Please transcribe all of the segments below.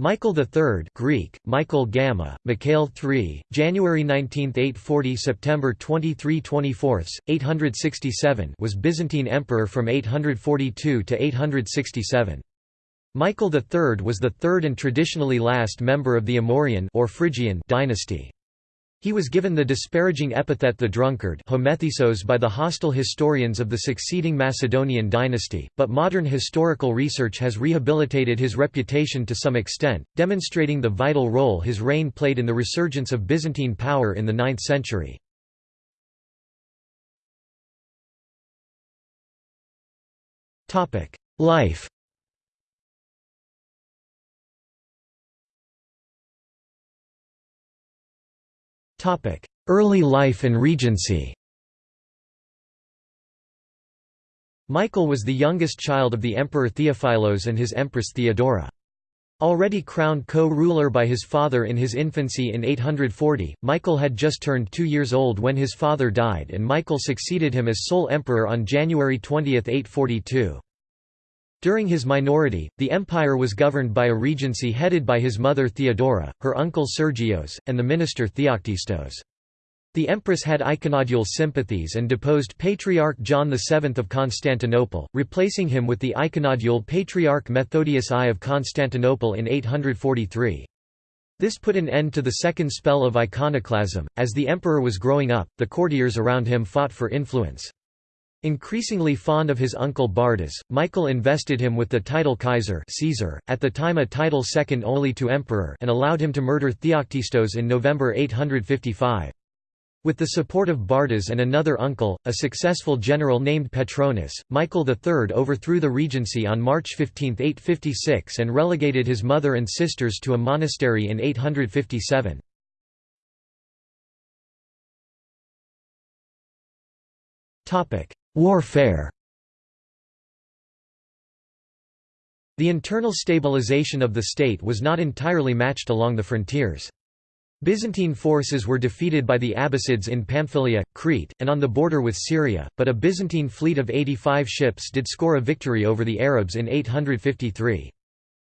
Michael III Greek, Michael Gamma, Mikhail III, January 19, 840 September 23 24, 867 was Byzantine emperor from 842 to 867. Michael III was the third and traditionally last member of the Amorian or Phrygian dynasty. He was given the disparaging epithet the drunkard by the hostile historians of the succeeding Macedonian dynasty, but modern historical research has rehabilitated his reputation to some extent, demonstrating the vital role his reign played in the resurgence of Byzantine power in the 9th century. Life Early life and regency Michael was the youngest child of the Emperor Theophilos and his Empress Theodora. Already crowned co-ruler by his father in his infancy in 840, Michael had just turned two years old when his father died and Michael succeeded him as sole emperor on January 20, 842. During his minority, the empire was governed by a regency headed by his mother Theodora, her uncle Sergios, and the minister Theoctistos. The empress had iconodule sympathies and deposed Patriarch John VII of Constantinople, replacing him with the iconodule Patriarch Methodius I of Constantinople in 843. This put an end to the second spell of iconoclasm. As the emperor was growing up, the courtiers around him fought for influence. Increasingly fond of his uncle Bardas, Michael invested him with the title Kaiser Caesar, at the time a title second only to emperor and allowed him to murder Theoctistos in November 855. With the support of Bardas and another uncle, a successful general named Petronas, Michael III overthrew the regency on March 15, 856 and relegated his mother and sisters to a monastery in 857. Warfare The internal stabilization of the state was not entirely matched along the frontiers. Byzantine forces were defeated by the Abbasids in Pamphylia, Crete, and on the border with Syria, but a Byzantine fleet of 85 ships did score a victory over the Arabs in 853.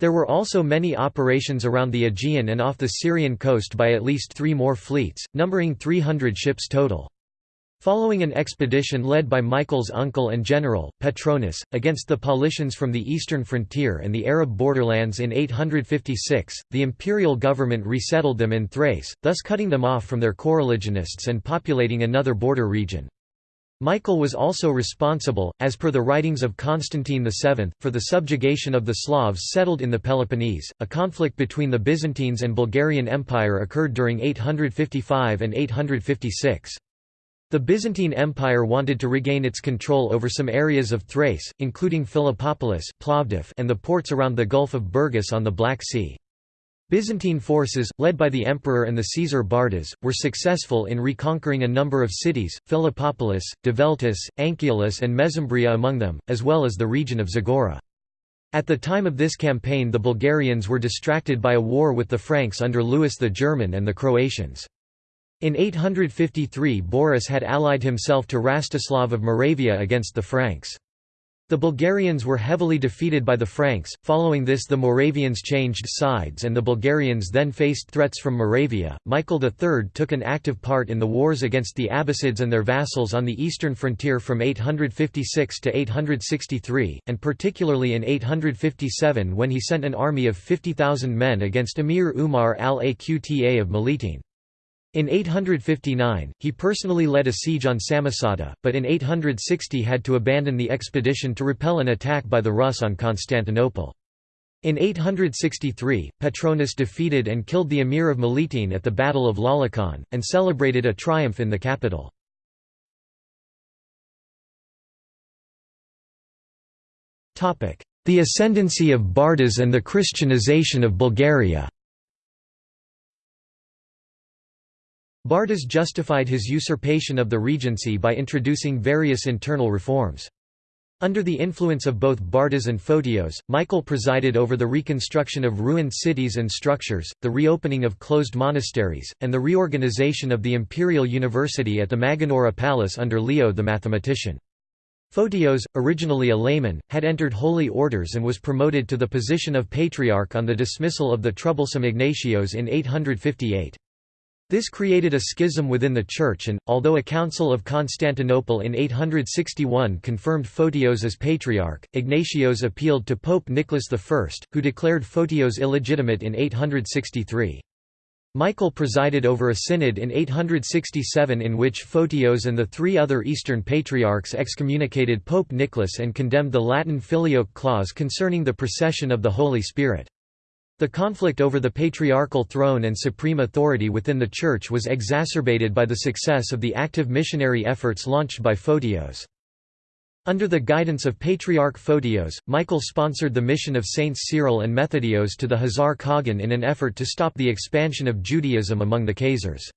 There were also many operations around the Aegean and off the Syrian coast by at least three more fleets, numbering 300 ships total. Following an expedition led by Michael's uncle and general, Petronius, against the Paulicians from the eastern frontier and the Arab borderlands in 856, the imperial government resettled them in Thrace, thus cutting them off from their coreligionists and populating another border region. Michael was also responsible, as per the writings of Constantine VII, for the subjugation of the Slavs settled in the Peloponnese. A conflict between the Byzantines and Bulgarian Empire occurred during 855 and 856. The Byzantine Empire wanted to regain its control over some areas of Thrace, including Philippopolis Plovdiv and the ports around the Gulf of Burgas on the Black Sea. Byzantine forces, led by the emperor and the Caesar Bardas, were successful in reconquering a number of cities, Philippopolis, Develtis, Anchialus and Mesembria among them, as well as the region of Zagora. At the time of this campaign the Bulgarians were distracted by a war with the Franks under Louis the German and the Croatians. In 853 Boris had allied himself to Rastislav of Moravia against the Franks. The Bulgarians were heavily defeated by the Franks, following this the Moravians changed sides and the Bulgarians then faced threats from Moravia. Michael III took an active part in the wars against the Abbasids and their vassals on the eastern frontier from 856 to 863, and particularly in 857 when he sent an army of 50,000 men against Emir Umar al-Aqta of Melitene. In 859, he personally led a siege on Samosata, but in 860 had to abandon the expedition to repel an attack by the Rus on Constantinople. In 863, Petronius defeated and killed the emir of Melitene at the Battle of Lalakaon, and celebrated a triumph in the capital. The ascendancy of Bardas and the Christianization of Bulgaria Bardas justified his usurpation of the regency by introducing various internal reforms. Under the influence of both Bardas and Photios, Michael presided over the reconstruction of ruined cities and structures, the reopening of closed monasteries, and the reorganization of the imperial university at the Magnaura Palace under Leo the mathematician. Photios, originally a layman, had entered holy orders and was promoted to the position of patriarch on the dismissal of the troublesome Ignatios in 858. This created a schism within the Church and, although a Council of Constantinople in 861 confirmed Photios as patriarch, Ignatios appealed to Pope Nicholas I, who declared Photios illegitimate in 863. Michael presided over a synod in 867 in which Photios and the three other Eastern patriarchs excommunicated Pope Nicholas and condemned the Latin Filioque clause concerning the procession of the Holy Spirit. The conflict over the patriarchal throne and supreme authority within the Church was exacerbated by the success of the active missionary efforts launched by Photios. Under the guidance of Patriarch Photios, Michael sponsored the mission of Saints Cyril and Methodios to the Khazar Khagan in an effort to stop the expansion of Judaism among the Khazars.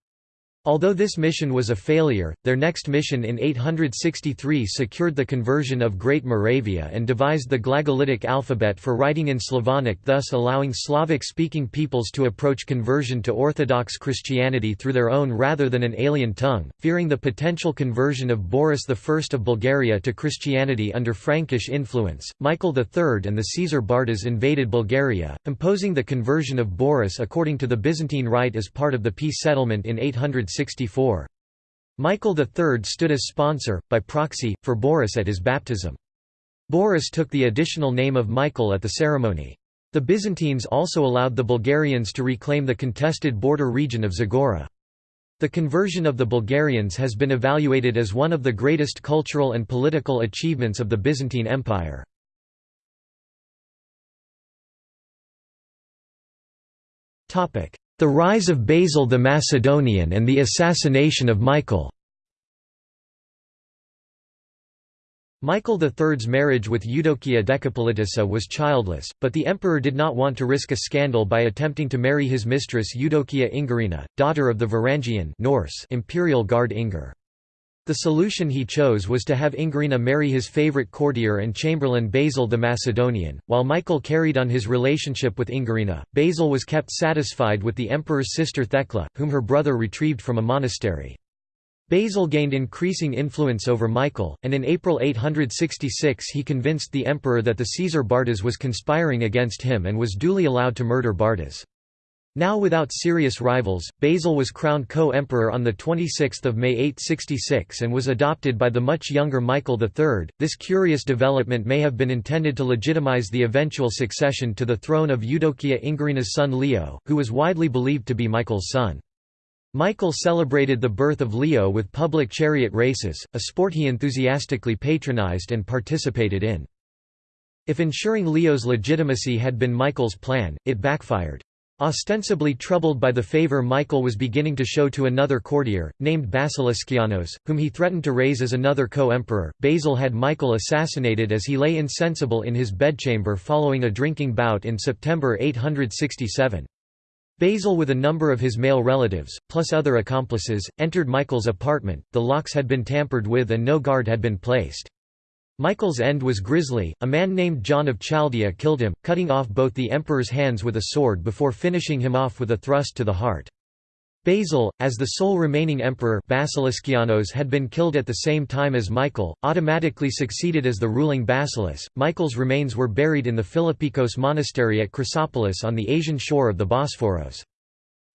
Although this mission was a failure, their next mission in 863 secured the conversion of Great Moravia and devised the Glagolitic alphabet for writing in Slavonic thus allowing Slavic-speaking peoples to approach conversion to Orthodox Christianity through their own rather than an alien tongue. Fearing the potential conversion of Boris I of Bulgaria to Christianity under Frankish influence, Michael III and the Caesar Bardas invaded Bulgaria, imposing the conversion of Boris according to the Byzantine rite as part of the peace settlement in 800 Michael III stood as sponsor, by proxy, for Boris at his baptism. Boris took the additional name of Michael at the ceremony. The Byzantines also allowed the Bulgarians to reclaim the contested border region of Zagora. The conversion of the Bulgarians has been evaluated as one of the greatest cultural and political achievements of the Byzantine Empire. The rise of Basil the Macedonian and the assassination of Michael Michael III's marriage with Eudokia Decapolitissa was childless, but the emperor did not want to risk a scandal by attempting to marry his mistress Eudokia Ingerina, daughter of the Varangian Norse imperial guard Ingar. The solution he chose was to have Ingerina marry his favorite courtier and chamberlain Basil the Macedonian. While Michael carried on his relationship with Ingerina, Basil was kept satisfied with the emperor's sister Thecla, whom her brother retrieved from a monastery. Basil gained increasing influence over Michael, and in April 866 he convinced the emperor that the Caesar Bardas was conspiring against him and was duly allowed to murder Bardas. Now without serious rivals, Basil was crowned co-emperor on 26 May 866 and was adopted by the much younger Michael III. This curious development may have been intended to legitimize the eventual succession to the throne of Eudokia Ingerina's son Leo, who was widely believed to be Michael's son. Michael celebrated the birth of Leo with public chariot races, a sport he enthusiastically patronized and participated in. If ensuring Leo's legitimacy had been Michael's plan, it backfired. Ostensibly troubled by the favor Michael was beginning to show to another courtier, named Basiliskianos, whom he threatened to raise as another co-emperor, Basil had Michael assassinated as he lay insensible in his bedchamber following a drinking bout in September 867. Basil with a number of his male relatives, plus other accomplices, entered Michael's apartment, the locks had been tampered with and no guard had been placed. Michael's end was grisly, a man named John of Chaldea killed him, cutting off both the emperor's hands with a sword before finishing him off with a thrust to the heart. Basil, as the sole remaining emperor Basiliskianos had been killed at the same time as Michael, automatically succeeded as the ruling basileus. Michael's remains were buried in the Philippikos monastery at Chrysopolis on the Asian shore of the Bosphorus.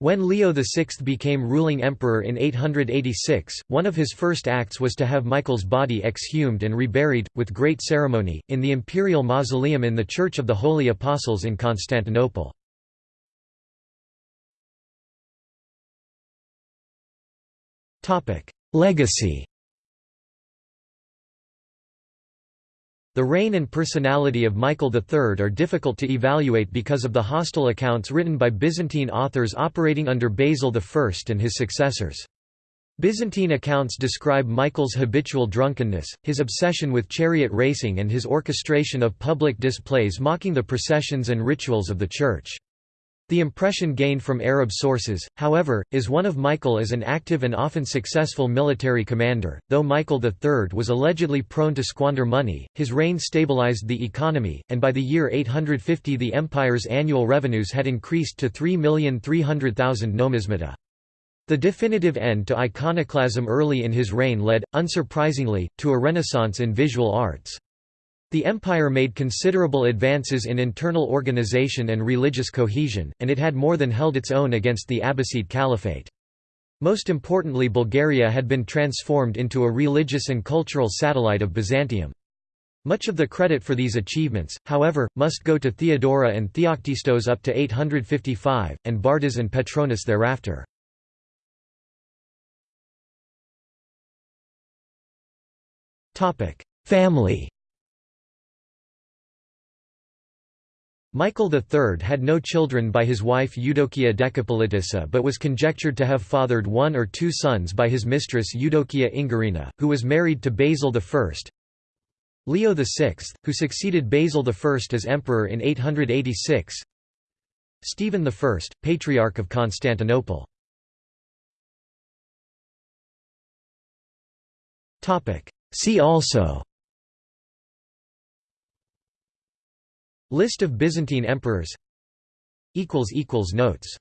When Leo VI became ruling emperor in 886, one of his first acts was to have Michael's body exhumed and reburied, with great ceremony, in the imperial mausoleum in the Church of the Holy Apostles in Constantinople. Legacy The reign and personality of Michael III are difficult to evaluate because of the hostile accounts written by Byzantine authors operating under Basil I and his successors. Byzantine accounts describe Michael's habitual drunkenness, his obsession with chariot racing and his orchestration of public displays mocking the processions and rituals of the Church. The impression gained from Arab sources, however, is one of Michael as an active and often successful military commander. Though Michael III was allegedly prone to squander money, his reign stabilized the economy, and by the year 850 the empire's annual revenues had increased to 3,300,000 nomismata. The definitive end to iconoclasm early in his reign led, unsurprisingly, to a renaissance in visual arts. The empire made considerable advances in internal organization and religious cohesion, and it had more than held its own against the Abbasid Caliphate. Most importantly Bulgaria had been transformed into a religious and cultural satellite of Byzantium. Much of the credit for these achievements, however, must go to Theodora and Theoktistos up to 855, and Bardas and Petronas thereafter. Family Michael III had no children by his wife Eudokia Decapolitissa but was conjectured to have fathered one or two sons by his mistress Eudokia Ingerina, who was married to Basil I. Leo VI, who succeeded Basil I as emperor in 886 Stephen I, Patriarch of Constantinople. See also List of Byzantine emperors. Notes